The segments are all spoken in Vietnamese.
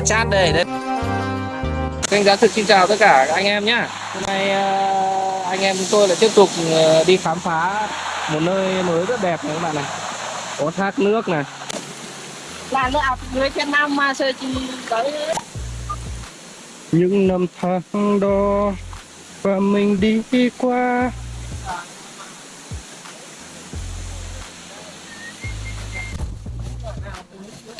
qua chat đây đấy. Kênh giá thực xin chào tất cả anh em nhé hôm nay ờ, anh em chúng tôi lại tiếp tục ờ, đi khám phá một nơi mới rất đẹp này các bạn này. Có thác nước này. Là nó ập người trên năm mà sơ chi tới. Những năm tháng đó và mình đi qua.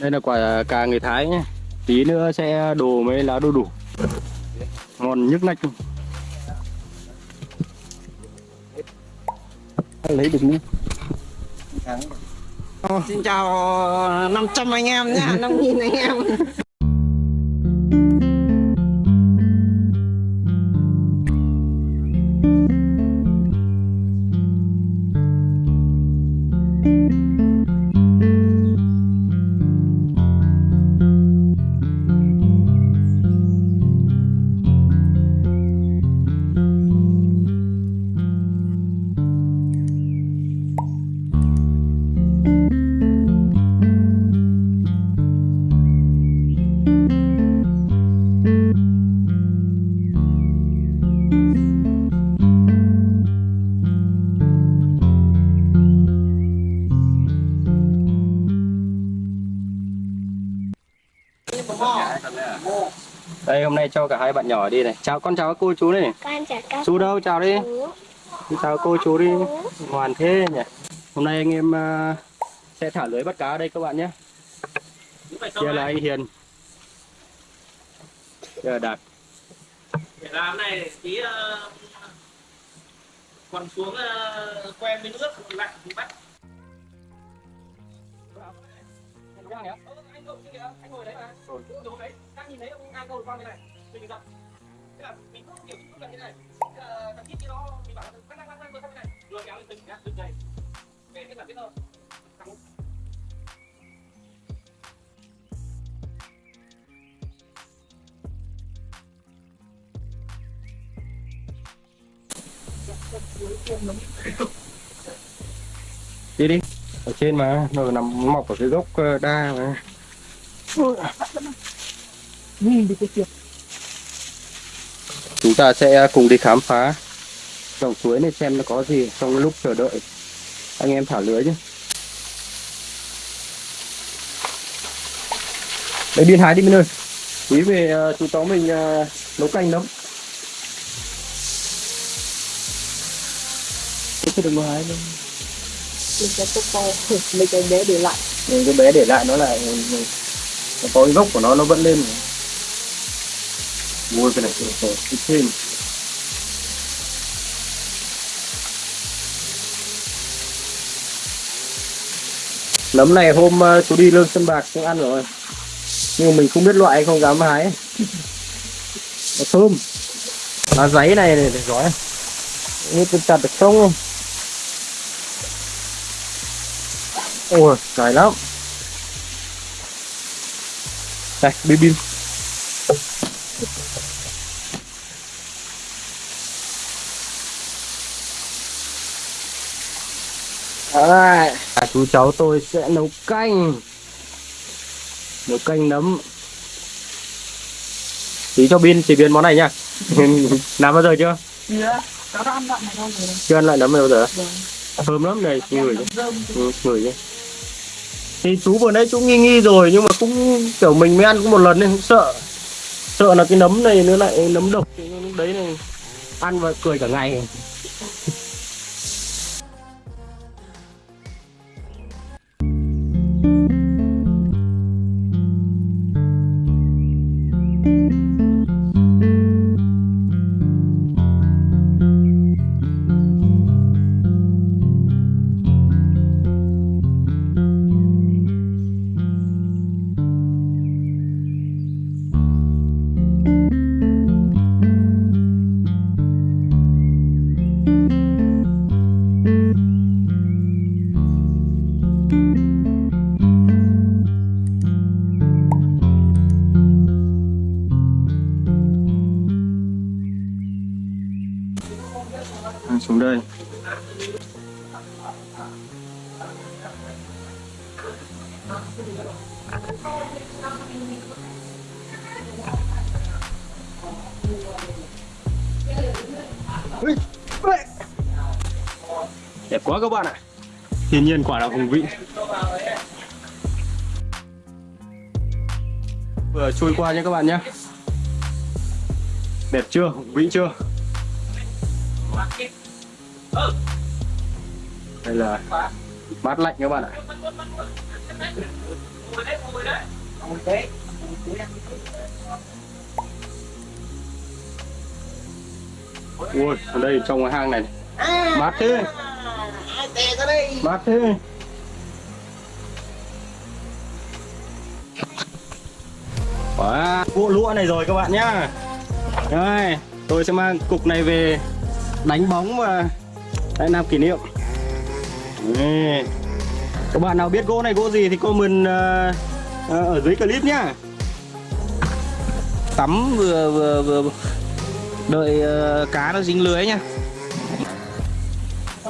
Đây là quả cà người Thái nhé tí nữa sẽ đồ mấy lá đu đủ. Ngon nhức nách luôn. lấy được nhé xin chào 500 anh em nhá 5.000 anh em đây hôm nay cho cả hai bạn nhỏ đi này. Chào con chào các cô chú này. Con chào các chú đâu? chào đi. chú. Chào cô chú đi. Ngoan thế nhỉ. Hôm nay anh em ờ, sẽ thả lưới bắt cá ở đây các bạn nhé. Kia là anh Hiền. Kia là Đạt. Để làm này tí uh, còn xuống uh, quen với nước lạnh thì bắt. Ừ, anh ngồi đấy mà. Ngồi đấy đang nhìn thấy ông ngang câu con như này mình gặp. Thế là mình cứ kiểu cứ gần như này. Thế là thằng kia kia nó mình bảo là quăng quăng quăng quăng quăng này. Rồi kéo lên từng nhá từng này về cái là biết thôi thằng đi đi. Ở trên mà nó nằm mọc ở cái gốc ờ, đa mà chúng ta sẽ cùng đi khám phá. Dòng suối này xem nó có gì trong lúc chờ đợi. Anh em thả lưới chứ đấy biên hái đi bên ơi. Tí về ờ, chú cháu mình ờ, nấu canh nấm cái đừng có hái đâu mình sẽ tốt to mấy cái bé để lại. Nhưng cái bé để lại nó lại nó có cái gốc của nó nó vẫn lên. mua cái này cái cái thêm nấm này hôm ờ, chú đi lương sân bạc cũng ăn rồi. Nhưng mà mình không biết loại không, dám hái. Nó thơm. Lá giấy này này để gói như tôi chặt được không? Không ôi dài lắm. Đây, bim bim. Đấy. À, chú cháu tôi sẽ nấu canh. Nấu canh nấm. Tí cho pin chế biến món này nha làm bao giờ chưa? Chưa cháu đã ăn chưa ăn lại nấm bao giờ? Vâng. thơm lắm này ừ, người chứ thì chú vừa nãy chú nghi nghi rồi nhưng mà cũng kiểu mình mới ăn có một lần nên cũng sợ. Sợ là cái nấm này nó lại nấm độc thì lúc đấy này ăn và cười cả ngày xuống đây. Đẹp quá các bạn ạ. Thiên nhiên quả là hùng vĩ. Vừa trôi qua nhé các bạn nhé. Đẹp chưa? Hùng vĩ chưa? Đây là mát lạnh các bạn ạ. Ui ở đây trong cái hang này mát thế. Mát thế. Wow, bộ lũa này rồi các bạn nhá. Đây, tôi sẽ mang cục này về đánh bóng và đây làm kỷ niệm. Các bạn nào biết gỗ này gỗ gì thì comment ờ, ờ, ở dưới clip nhá. Tắm vừa vừa vừa đợi ờ, cá nó dính lưới nha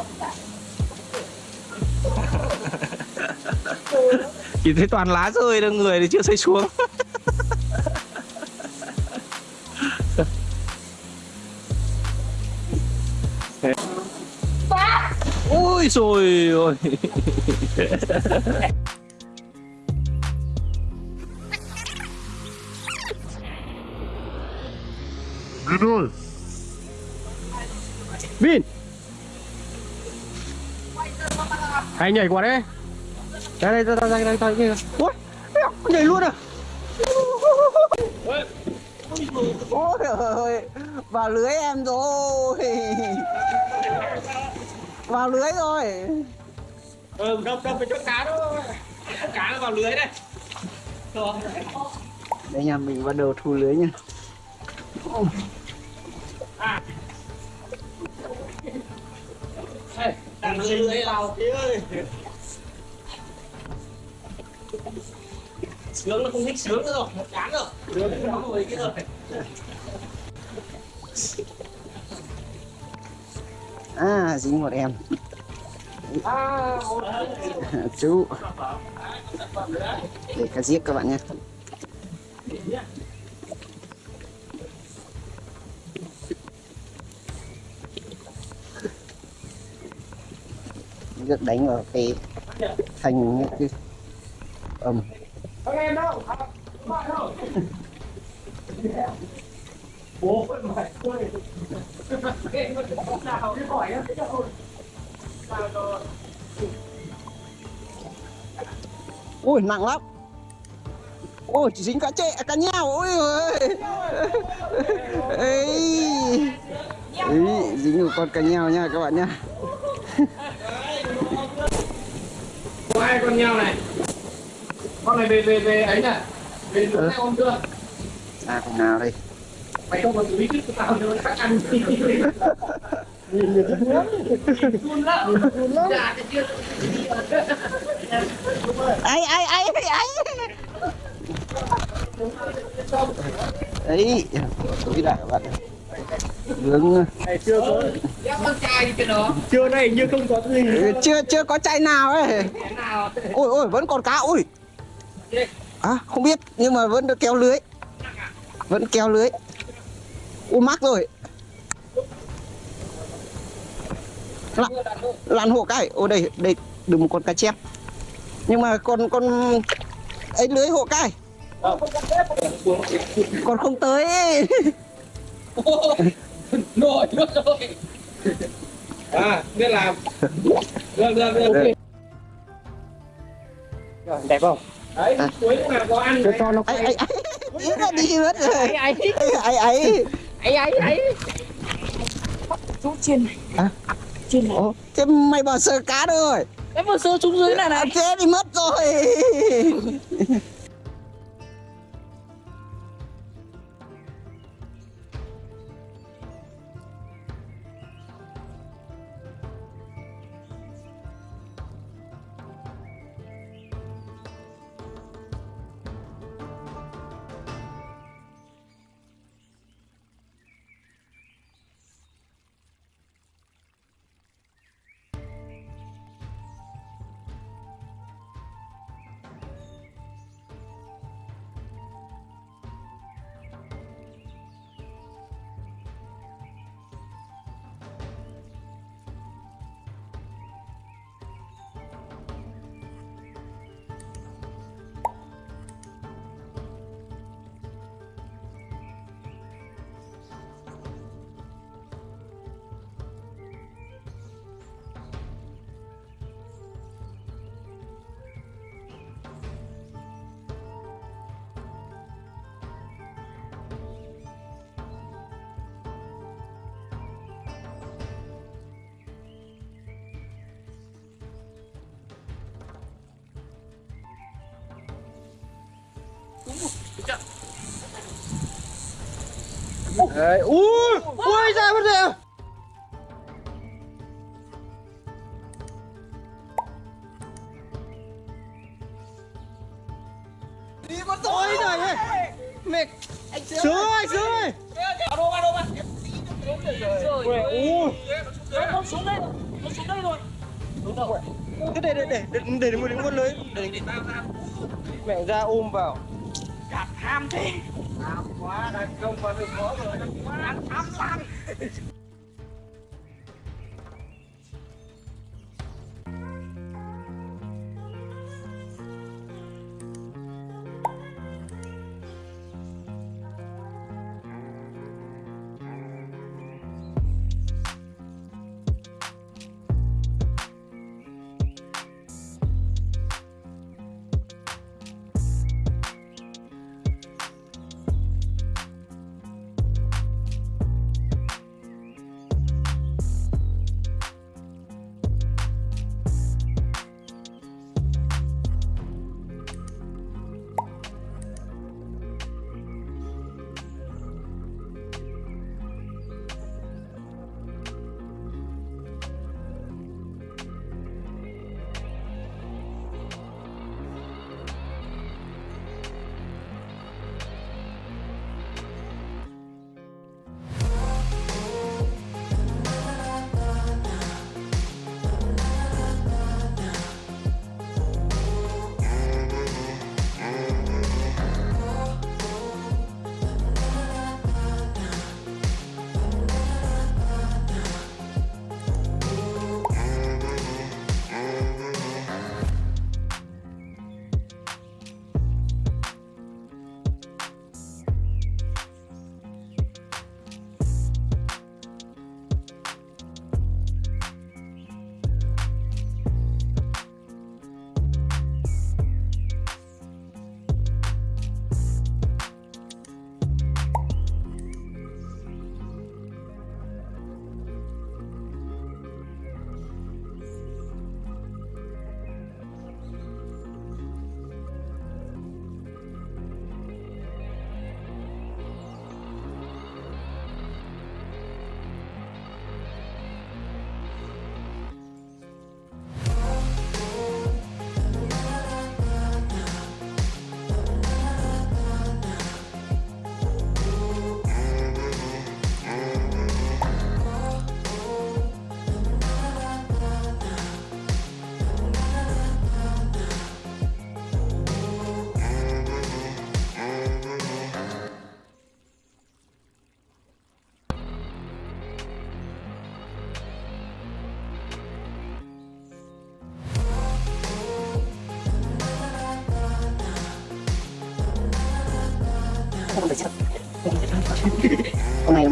chỉ thấy toàn lá rơi đâu người thì chưa xây xuống ôi rồi ôi Vin. Hay nhảy qua đây Đây đây đây đây đây đây đây eo, nhảy luôn à. Ôi ơi vào lưới em rồi vào lưới rồi ừ đâm đâm phải cho cá đó. Cá nó vào lưới đây đây nhà mình bắt đầu thu lưới nha đang lưới lưới vào phía ơi. Sướng nó không thích sướng nữa rồi. Chán rồi. Sướng nó rồi cái rồi à dính một em. Chú. Để cá giết các bạn nhé được đánh vào cái thành những cái ầm không em đâu không bạn đâu bố vẫn phải quên em có nào rồi ui nặng lắm. Ôi chỉ dính cá chệ cá nheo ôi ơi ấy dính một con cá nheo nha các bạn nhá. Có hai con nhau này. Con này về về về ấy nè về lúc hai hôm chưa? À con nào đây mày không có bí kíp của tao nữa chắc ăn run lắm run lắm dạ thì chưa ấy ấy tôi đại các bạn vướng Này chưa có con trai đi cái đó. Chưa này như không có gì. Chưa chưa có chai nào ấy. Thế nào? Ôi ôi vẫn còn cá ôi à không biết nhưng mà vẫn được kéo lưới. Vẫn kéo lưới ui mắc rồi. Lặn lặn hộ cái. Ô đây đây đừng một con cá chép. Nhưng mà con con ấy lưới hộ cái. Còn không tới. Nổi nước rồi. À biết làm. Được được được. Đẹp không? Đấy cuối nào có ăn Cho nó ấy ấy ấy ấy. Ấy ấy ấy ấy ấy ấy. Chú chiên này. À? chiên Ồ, thế mày bỏ sờ cá rồi em vừa sơ xuống dưới này này. Thế thì mất rồi Đấy, ui, ui ra mất rồi. đi con tôi này mẹ sướng ơi sướng ơi Vào đâu, vào đâu, vào. Rồi. Ui, Nó xuống đây rồi, nó xuống đây rồi. Đúng rồi. cái để để để để để một đến con lưới để Để mẹ ra ôm vào Gạt ham thế. quá đang công vào được khó rồi đang Quá tham lam.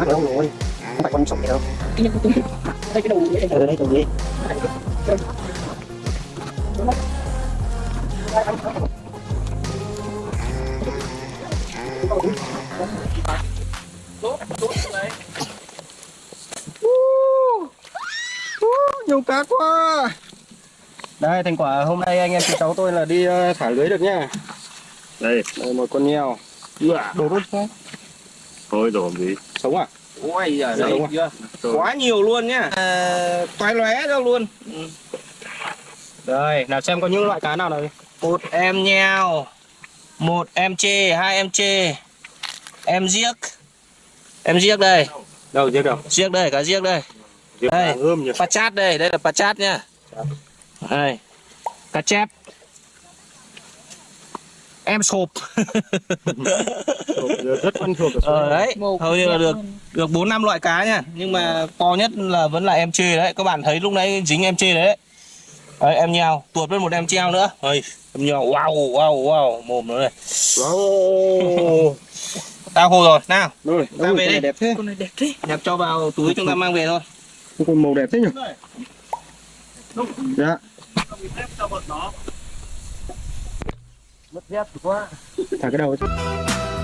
Mắc lâu rồi? Không phải con sống gì đâu. Đây cái đầu thế. ở đây tụi đi nhiều cá quá. Đây thành quả hôm nay anh em chị cháu tôi là đi ờ, thả lưới được nhá. Đây. Đây một con nheo đồ luôn không thôi rồi gì sống à Ôi giời Dạ, đây đúng chưa? Quá nhiều luôn nhá. À, toái lóe ra luôn. đây nào xem có những loại cá nào này Một em nheo, một em chê, hai em chê, em giếc. Em giếc đây, đâu chưa đâu giếc đây, cá giếc đây. Đây. ươm nhỉ Cá chát đây, đây là cá chát nhá. Đây. Cá chép. Em sộp. rất quen thuộc ở ờ này. đấy, hầu như là được được bốn năm loại cá nha, nhưng mà to nhất là vẫn là em chê đấy. Các bạn thấy lúc nãy dính em chê đấy. Đấy, em nheo, tuột lên một em treo nữa. Ơi, em nheo, wow, wow, wow, mồm nó đây. Wow. Tao hồ rồi, nào, Rồi, Ta về con này đi. đẹp thế. Con này đẹp thế. nhập cho vào túi chúng ta mang về thôi. Con màu đẹp thế nhỉ? Dạ. Mất dép quá. Thả cái đầu ấy.